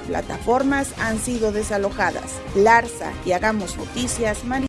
plataformas han sido desalojadas. Larsa y Hagamos Noticias